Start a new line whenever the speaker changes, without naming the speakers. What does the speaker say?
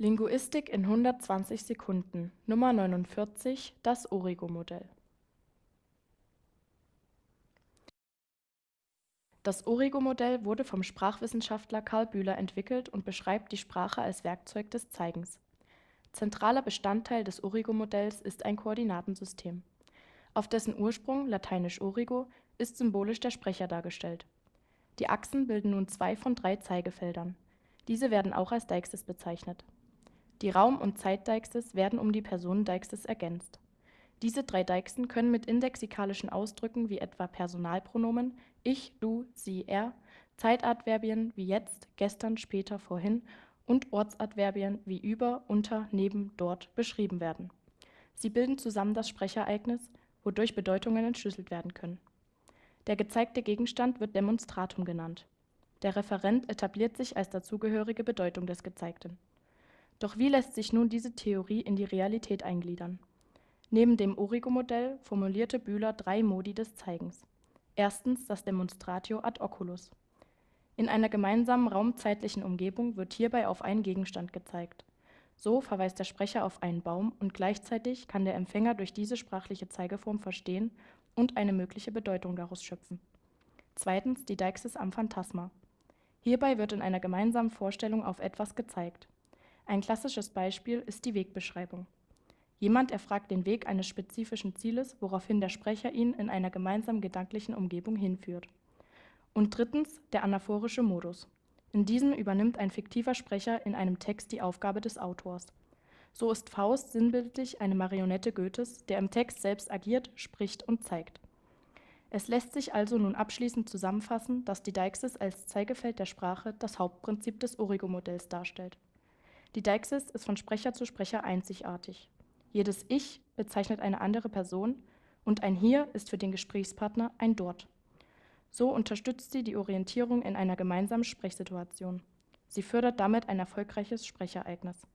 Linguistik in 120 Sekunden Nummer 49 Das Origo-Modell Das Origo-Modell wurde vom Sprachwissenschaftler Karl Bühler entwickelt und beschreibt die Sprache als Werkzeug des Zeigens. Zentraler Bestandteil des Origo-Modells ist ein Koordinatensystem. Auf dessen Ursprung (lateinisch origo) ist symbolisch der Sprecher dargestellt. Die Achsen bilden nun zwei von drei Zeigefeldern. Diese werden auch als Deixis bezeichnet. Die Raum und Zeitdeixis werden um die Personendeixis ergänzt. Diese drei Deixen können mit indexikalischen Ausdrücken wie etwa Personalpronomen ich, du, sie, er, Zeitadverbien wie jetzt, gestern, später, vorhin und Ortsadverbien wie über, unter, neben, dort beschrieben werden. Sie bilden zusammen das Sprechereignis, wodurch Bedeutungen entschlüsselt werden können. Der gezeigte Gegenstand wird Demonstratum genannt. Der Referent etabliert sich als dazugehörige Bedeutung des Gezeigten. Doch wie lässt sich nun diese Theorie in die Realität eingliedern? Neben dem Origo-Modell formulierte Bühler drei Modi des Zeigens. Erstens das Demonstratio ad oculus. In einer gemeinsamen raumzeitlichen Umgebung wird hierbei auf einen Gegenstand gezeigt. So verweist der Sprecher auf einen Baum und gleichzeitig kann der Empfänger durch diese sprachliche Zeigeform verstehen und eine mögliche Bedeutung daraus schöpfen. Zweitens die Deixis am Phantasma. Hierbei wird in einer gemeinsamen Vorstellung auf etwas gezeigt. Ein klassisches Beispiel ist die Wegbeschreibung. Jemand erfragt den Weg eines spezifischen Zieles, woraufhin der Sprecher ihn in einer gemeinsamen gedanklichen Umgebung hinführt. Und drittens der anaphorische Modus. In diesem übernimmt ein fiktiver Sprecher in einem Text die Aufgabe des Autors. So ist Faust sinnbildlich eine Marionette Goethes, der im Text selbst agiert, spricht und zeigt. Es lässt sich also nun abschließend zusammenfassen, dass die Deixis als Zeigefeld der Sprache das Hauptprinzip des Origo-Modells darstellt. Die Deixis ist von Sprecher zu Sprecher einzigartig. Jedes Ich bezeichnet eine andere Person und ein Hier ist für den Gesprächspartner ein Dort. So unterstützt sie die Orientierung in einer gemeinsamen Sprechsituation. Sie fördert damit ein erfolgreiches Sprechereignis.